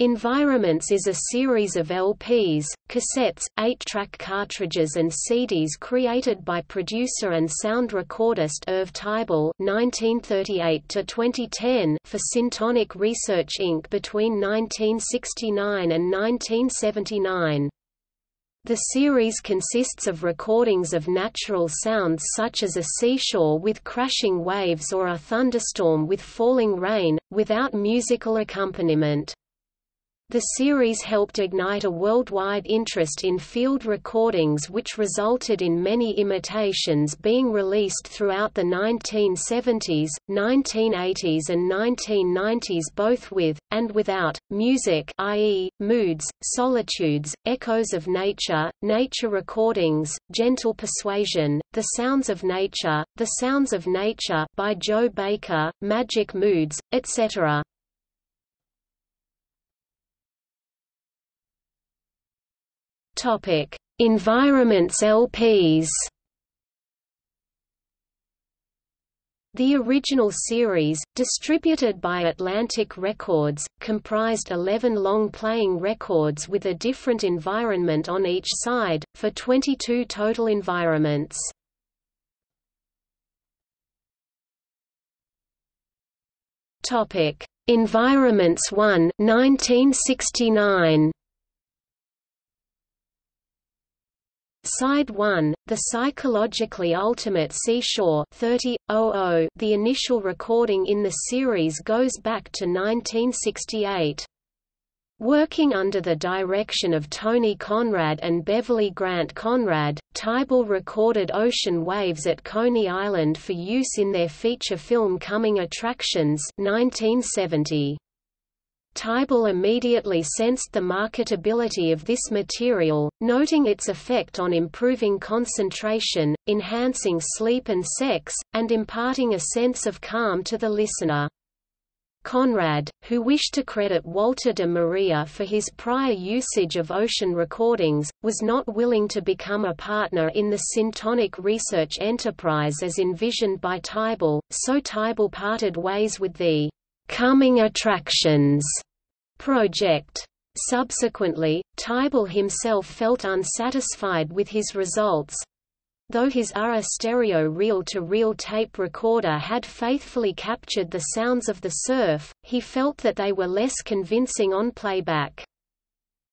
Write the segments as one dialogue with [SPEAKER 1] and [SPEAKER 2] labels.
[SPEAKER 1] Environments is a series of LPs, cassettes, 8-track cartridges and CDs created by producer and sound recordist Irv Teibel (1938–2010) for Syntonic Research Inc. between 1969 and 1979. The series consists of recordings of natural sounds such as a seashore with crashing waves or a thunderstorm with falling rain, without musical accompaniment. The series helped ignite a worldwide interest in field recordings which resulted in many imitations being released throughout the 1970s, 1980s and 1990s both with, and without, music i.e., moods, solitudes, echoes of nature, nature recordings, gentle persuasion, The Sounds of Nature, The Sounds of Nature by Joe Baker, Magic Moods, etc. Topic: Environments LPs. The original series, distributed by Atlantic Records, comprised 11 long-playing records with a different environment on each side, for 22 total environments. Environments 1 1969 Side 1, The Psychologically Ultimate Seashore 30, 00, The initial recording in the series goes back to 1968. Working under the direction of Tony Conrad and Beverly Grant Conrad, Teibel recorded ocean waves at Coney Island for use in their feature film Coming Attractions 1970. Teibel immediately sensed the marketability of this material, noting its effect on improving concentration, enhancing sleep and sex, and imparting a sense of calm to the listener. Conrad, who wished to credit Walter de Maria for his prior usage of ocean recordings, was not willing to become a partner in the Syntonic research enterprise as envisioned by Teibel, so Teibel parted ways with the coming attractions project. Subsequently, Teibel himself felt unsatisfied with his results. Though his ARRA stereo reel-to-reel -reel tape recorder had faithfully captured the sounds of the surf, he felt that they were less convincing on playback.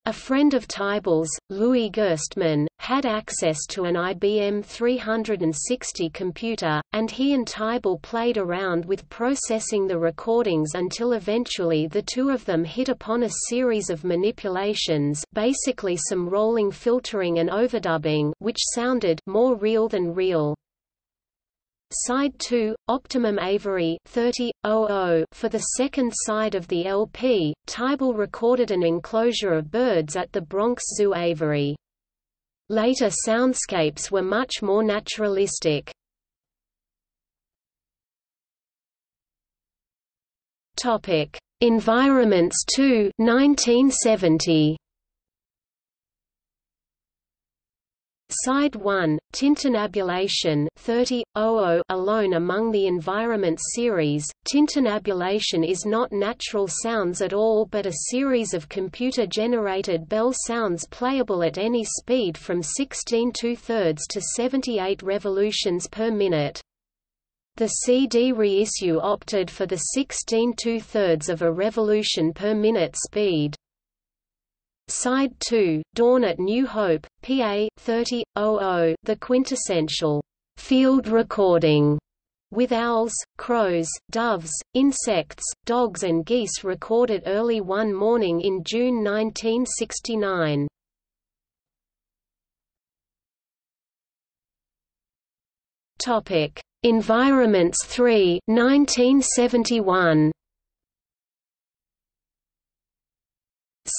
[SPEAKER 1] A friend of Teibel's, Louis Gerstmann, had access to an IBM 360 computer, and he and Teibel played around with processing the recordings until eventually the two of them hit upon a series of manipulations basically some rolling filtering and overdubbing which sounded more real than real. Side 2, Optimum Aviary 30, For the second side of the LP, Teibel recorded an enclosure of birds at the Bronx Zoo aviary. Later soundscapes were much more naturalistic. Topic: Environments 2 1970. Side 1, Tintinnabulation 30, alone among the Environment series, tintinnabulation is not natural sounds at all but a series of computer-generated bell sounds playable at any speed from 16 2-thirds to 78 revolutions per minute. The CD reissue opted for the 16 2-thirds of a revolution per minute speed. Side 2, Dawn at New Hope, PA, 30, the quintessential field recording with owls, crows, doves, insects, dogs and geese recorded early one morning in June 1969. Topic: Environments 3, 1971.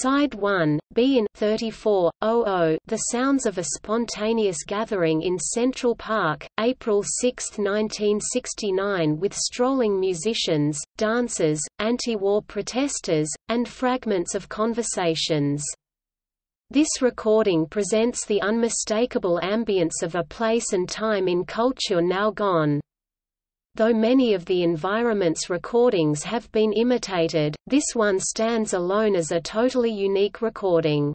[SPEAKER 1] Side 1, Be-In 34, The Sounds of a Spontaneous Gathering in Central Park, April 6, 1969 with strolling musicians, dancers, anti-war protesters, and fragments of conversations. This recording presents the unmistakable ambience of a place and time in culture now gone. Though many of the environment's recordings have been imitated, this one stands alone as a totally unique recording.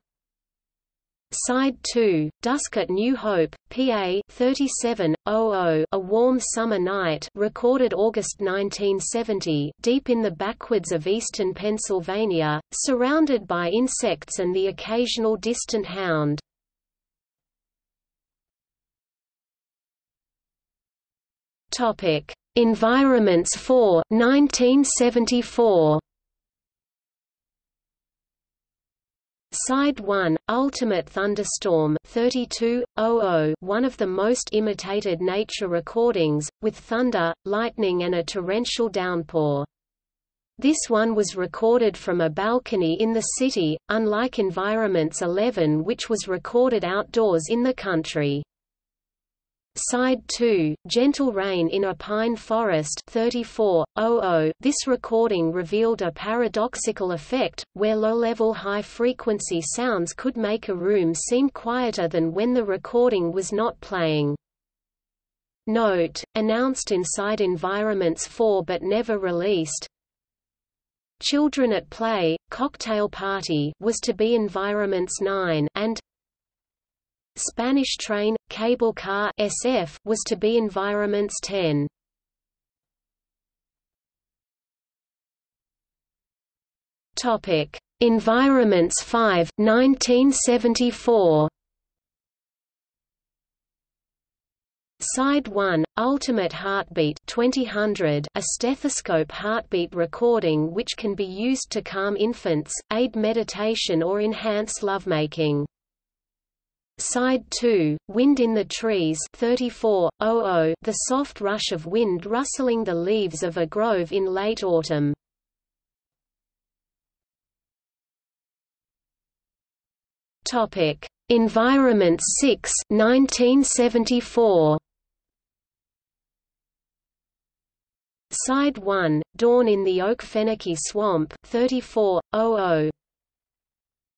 [SPEAKER 1] Side 2, Dusk at New Hope, PA 3700, A Warm Summer Night recorded August 1970 deep in the backwoods of eastern Pennsylvania, surrounded by insects and the occasional distant hound. Environments 4 1974 Side 1, Ultimate Thunderstorm 3200, one of the most imitated nature recordings, with thunder, lightning and a torrential downpour. This one was recorded from a balcony in the city, unlike Environments 11 which was recorded outdoors in the country. Side 2, Gentle Rain in a Pine Forest 3400. This recording revealed a paradoxical effect, where low-level high-frequency sounds could make a room seem quieter than when the recording was not playing. Note, announced inside Environments 4 but never released, Children at Play, Cocktail Party was to be Environments 9 and Spanish Train, Cable Car SF was to be Environments 10. Topic: Environments 5 1974. Side 1, Ultimate Heartbeat 2000, a stethoscope heartbeat recording which can be used to calm infants, aid meditation or enhance lovemaking. Side 2, Wind in the Trees 3400, the soft rush of wind rustling the leaves of a grove in late autumn. Topic: Environment 6 1974. Side 1, Dawn in the Okefenokee Swamp 3400.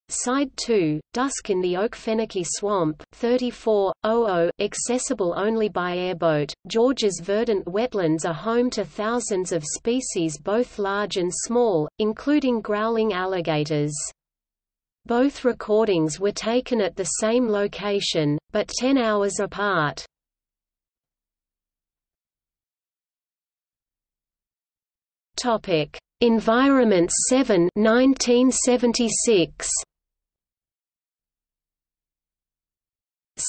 [SPEAKER 1] Side 2, Dusk in the Oak Okefenokee Swamp 3400, accessible only by airboat. Georgia's verdant wetlands are home to thousands of species both large and small, including growling alligators. Both recordings were taken at the same location, but 10 hours apart. Topic: Environment 7 1976.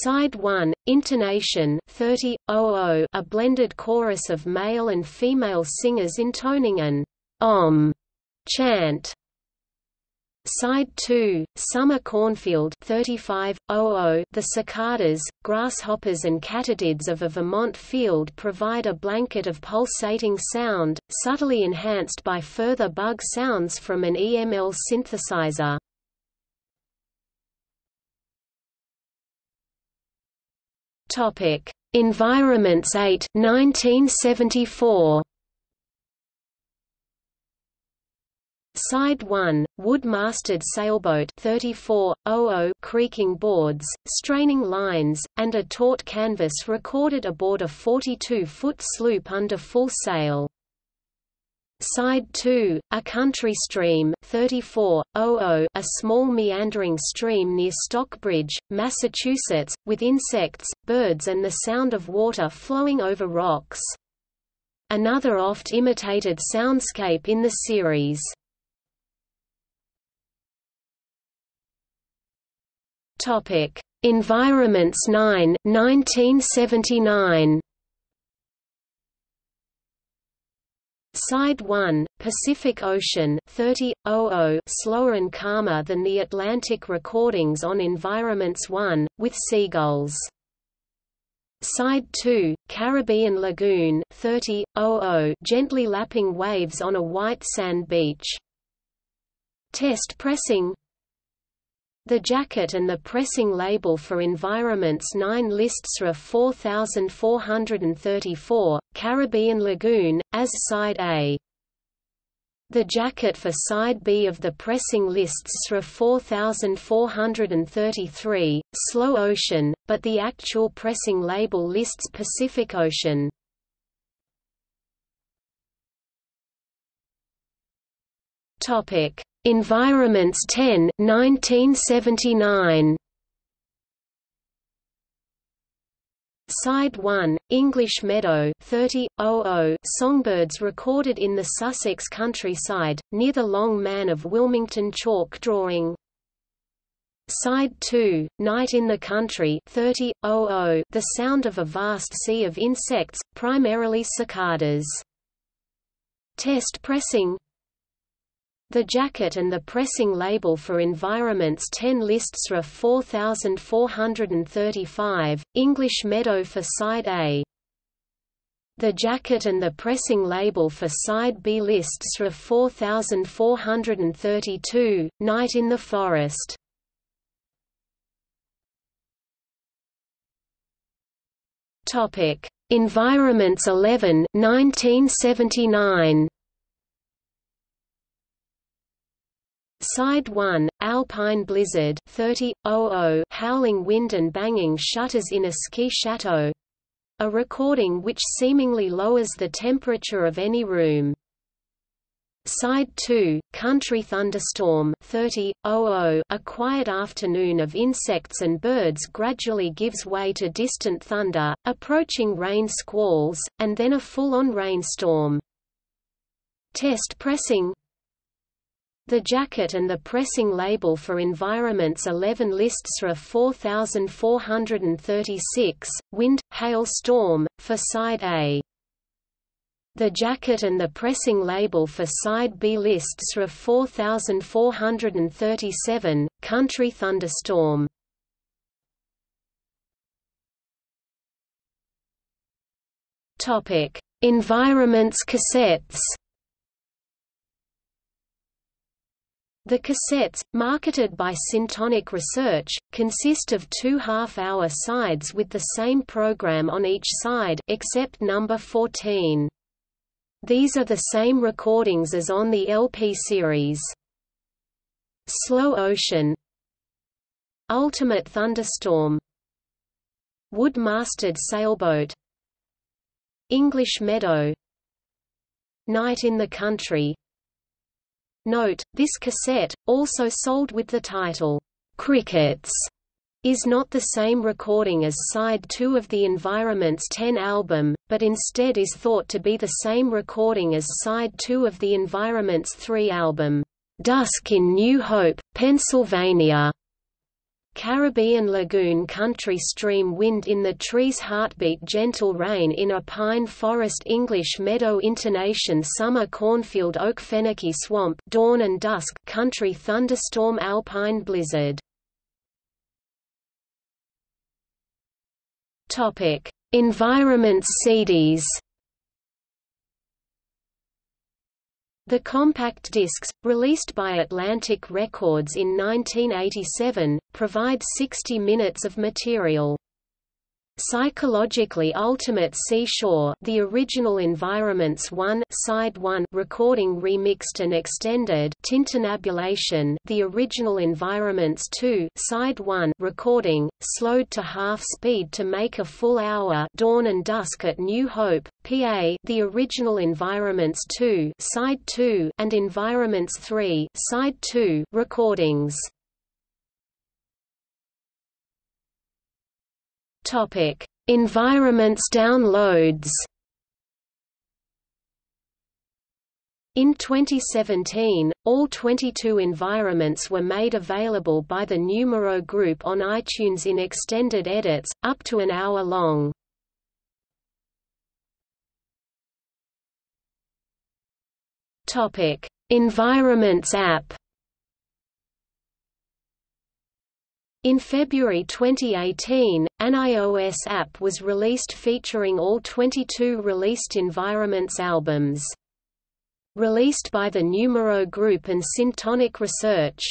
[SPEAKER 1] Side 1, Intonation 30, a blended chorus of male and female singers intoning an om chant. Side 2, Summer Cornfield 35, the cicadas, grasshoppers and katydids of a Vermont field provide a blanket of pulsating sound, subtly enhanced by further bug sounds from an EML synthesizer. Topic: Environments 8 1974. Side 1, wood-masted sailboat 3400 creaking boards, straining lines, and a taut canvas recorded aboard a 42-foot sloop under full sail. Side 2, a country stream 3400, a small meandering stream near Stockbridge, Massachusetts, with insects, birds and the sound of water flowing over rocks. Another oft-imitated soundscape in the series. Environments 9 1979 Side 1, Pacific Ocean 30.00 slower and calmer than the Atlantic recordings on Environments 1, with seagulls. Side 2, Caribbean Lagoon 30.00 gently lapping waves on a white sand beach. Test pressing the jacket and the pressing label for Environments 9 lists RA 4434, Caribbean Lagoon, as Side A. The jacket for Side B of the pressing lists RA 4433, Slow Ocean, but the actual pressing label lists Pacific Ocean. Topic Environments 10 1979. Side 1, English Meadow 30, 00, songbirds recorded in the Sussex countryside, near the Long Man of Wilmington chalk drawing. Side 2, Night in the Country 30, 00, the sound of a vast sea of insects, primarily cicadas. Test pressing the jacket and the pressing label for Environments 10 lists RA 4435, English Meadow for Side A. The jacket and the pressing label for Side B lists RA 4432, Night in the Forest. Topic: Environments 11 1979. Side 1, Alpine Blizzard 30, 00, howling wind and banging shutters in a ski chateau a recording which seemingly lowers the temperature of any room. Side 2, Country Thunderstorm 30, 00, a quiet afternoon of insects and birds gradually gives way to distant thunder, approaching rain squalls, and then a full-on rainstorm. Test pressing the jacket and the pressing label for Environments 11 lists RA 4436, Wind, Hail Storm, for Side A. The jacket and the pressing label for Side B lists RA 4437, Country Thunderstorm. Environments cassettes The cassettes, marketed by Syntonic Research, consist of two half-hour sides with the same program on each side except number 14. These are the same recordings as on the LP series. Slow Ocean Ultimate Thunderstorm Wood-masted sailboat English Meadow Night in the Country Note, this cassette, also sold with the title, "'Crickets' is not the same recording as side 2 of the Environments 10 album, but instead is thought to be the same recording as side 2 of the Environments 3 album, "'Dusk in New Hope, Pennsylvania' Caribbean lagoon country stream wind in the trees heartbeat gentle rain in a pine forest English meadow intonation summer cornfield Okefenokee swamp dawn and dusk country thunderstorm alpine blizzard. Topic Environments CDs The compact discs, released by Atlantic Records in 1987, provide 60 minutes of material. Psychologically Ultimate Seashore the original Environments 1 Side 1 recording remixed and extended Tintinnabulation the original Environments 2 Side 1 recording, slowed to half speed to make a full hour Dawn and Dusk at New Hope, PA the original Environments 2 Side 2 and Environments 3 Side 2 recordings Topic: Environments downloads. In 2017, all 22 environments were made available by the Numero Group on iTunes in extended edits, up to an hour long. Environments app In February 2018, an iOS app was released featuring all 22 released Environments albums. Released by the Numero Group and Syntonic Research.